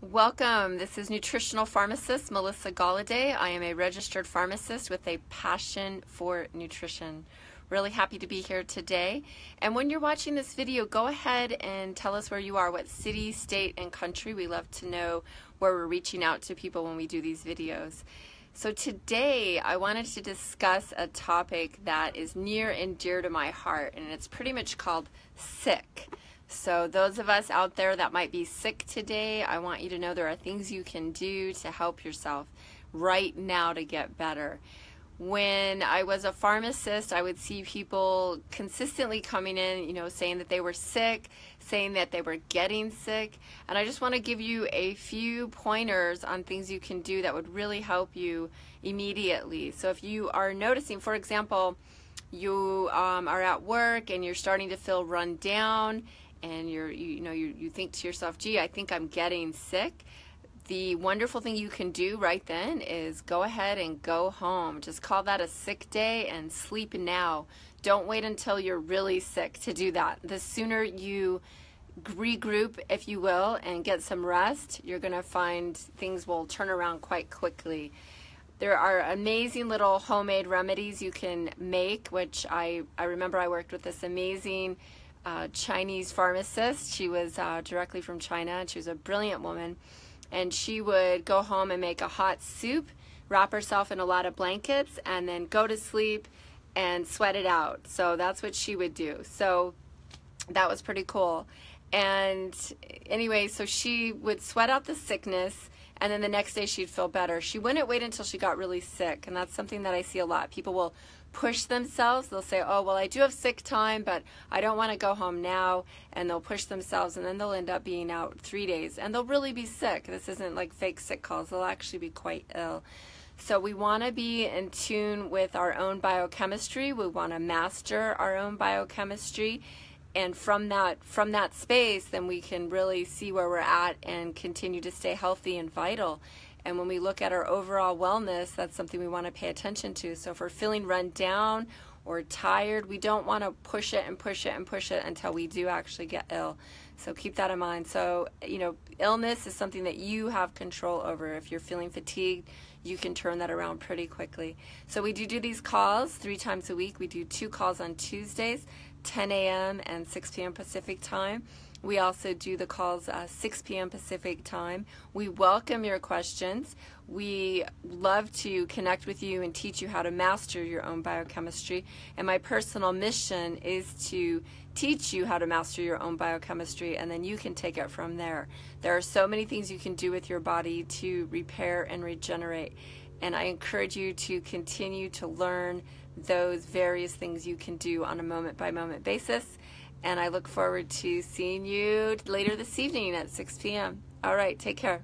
Welcome. This is nutritional pharmacist Melissa Galladay. I am a registered pharmacist with a passion for nutrition. Really happy to be here today. And when you're watching this video, go ahead and tell us where you are, what city, state, and country. We love to know where we're reaching out to people when we do these videos. So today I wanted to discuss a topic that is near and dear to my heart, and it's pretty much called sick. So those of us out there that might be sick today, I want you to know there are things you can do to help yourself right now to get better. When I was a pharmacist, I would see people consistently coming in, you know, saying that they were sick, saying that they were getting sick. And I just want to give you a few pointers on things you can do that would really help you immediately. So if you are noticing, for example, you um, are at work and you're starting to feel run down and you're you, you know you, you think to yourself gee i think i'm getting sick. The wonderful thing you can do right then is go ahead and go home. Just call that a sick day and sleep now. Don't wait until you're really sick to do that. The sooner you regroup if you will and get some rest you're going to find things will turn around quite quickly. There are amazing little homemade remedies you can make which I, I remember I worked with this amazing Chinese pharmacist. She was uh, directly from China, and she was a brilliant woman. And she would go home and make a hot soup, wrap herself in a lot of blankets, and then go to sleep and sweat it out. So that's what she would do. So that was pretty cool. And anyway, so she would sweat out the sickness and then the next day she'd feel better. She wouldn't wait until she got really sick, and that's something that I see a lot. People will push themselves. They'll say, oh, well, I do have sick time, but I don't want to go home now. And they'll push themselves, and then they'll end up being out three days. And they'll really be sick. This isn't like fake sick calls. They'll actually be quite ill. So we want to be in tune with our own biochemistry. We want to master our own biochemistry. And from that from that space, then we can really see where we're at and continue to stay healthy and vital. And when we look at our overall wellness, that's something we want to pay attention to. So if we're feeling run down or tired, we don't want to push it and push it and push it until we do actually get ill. So keep that in mind. So, you know, illness is something that you have control over. If you're feeling fatigued, you can turn that around pretty quickly. So we do do these calls three times a week. We do two calls on Tuesdays, 10 a.m. and 6 p.m. Pacific time. We also do the calls uh, 6 p.m. Pacific time. We welcome your questions. We love to connect with you and teach you how to master your own biochemistry. And my personal mission is to teach you how to master your own biochemistry and then you can take it from there. There are so many things you can do with your body to repair and regenerate. And I encourage you to continue to learn those various things you can do on a moment by moment basis and I look forward to seeing you later this evening at 6 p.m. All right, take care.